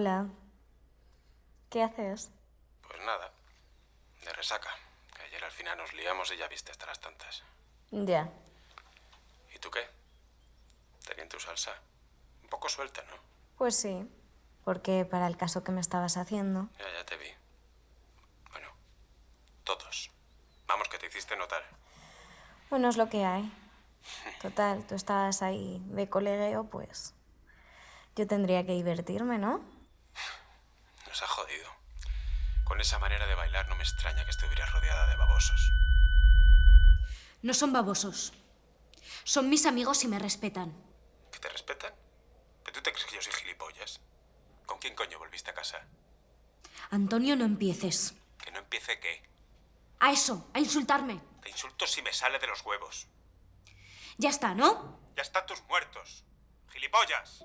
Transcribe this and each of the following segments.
Hola. ¿Qué haces? Pues nada, de resaca. Que ayer al final nos liamos y ya viste hasta las tantas. Ya. ¿Y tú qué? Tenía tu salsa. Un poco suelta, ¿no? Pues sí, porque para el caso que me estabas haciendo... Ya, ya te vi. Bueno, todos. Vamos, que te hiciste notar. Bueno, es lo que hay. Total, tú estabas ahí de colegueo, pues... Yo tendría que divertirme, ¿no? Con esa manera de bailar no me extraña que estuvieras rodeada de babosos. No son babosos. Son mis amigos y me respetan. ¿Que te respetan? ¿Pero tú te crees que yo soy gilipollas? ¿Con quién coño volviste a casa? Antonio, no empieces. ¿Que no empiece qué? A eso, a insultarme. Te insulto si me sale de los huevos. Ya está, ¿no? Ya están tus muertos. ¡Gilipollas!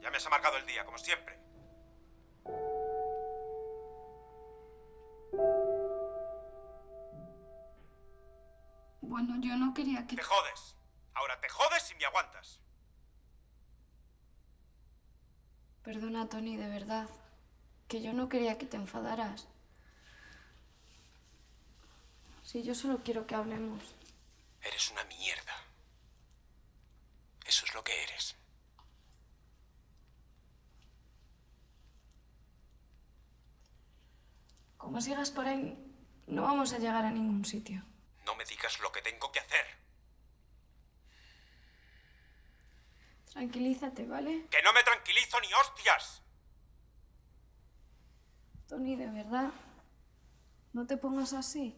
Ya me has amargado el día, como siempre. Bueno, yo no quería que... Te jodes. Ahora te jodes y me aguantas. Perdona, Tony, de verdad. Que yo no quería que te enfadaras. Si yo solo quiero que hablemos. Eres una mierda. Eso es lo que eres. Como sigas por ahí, no vamos a llegar a ningún sitio. Digas lo que tengo que hacer. Tranquilízate, ¿vale? ¡Que no me tranquilizo ni hostias! Tony, de verdad. No te pongas así.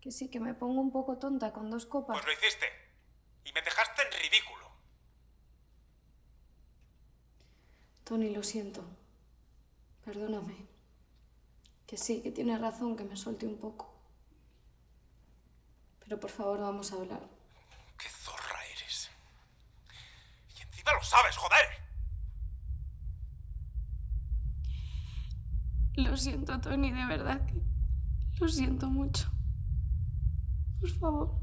Que sí, que me pongo un poco tonta con dos copas. Pues lo hiciste. Y me dejaste en ridículo. Tony, lo siento. Perdóname. Que sí, que tienes razón, que me suelte un poco. Pero por favor, vamos a hablar. ¡Qué zorra eres! Y encima lo sabes, joder. Lo siento, Tony, de verdad que lo siento mucho. Por favor.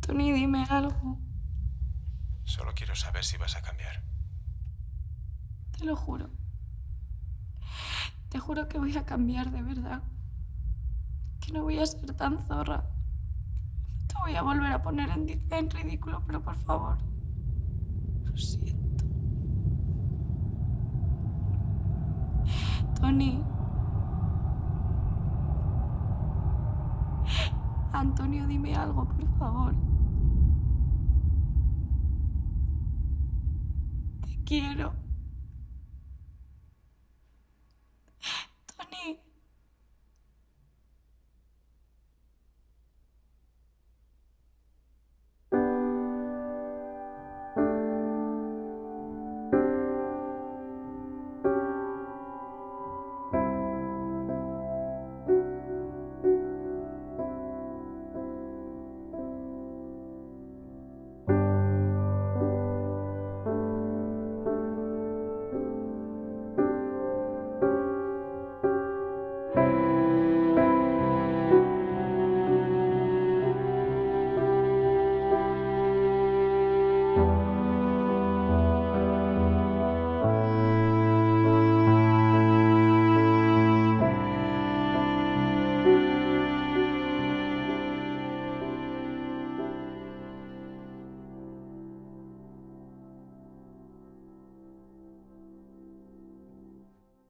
Tony, dime algo. Solo quiero saber si vas a cambiar. Te lo juro. Te juro que voy a cambiar de verdad. No voy a ser tan zorra. No te voy a volver a poner en, en ridículo, pero por favor. Lo siento. Tony. Antonio, dime algo, por favor. Te quiero.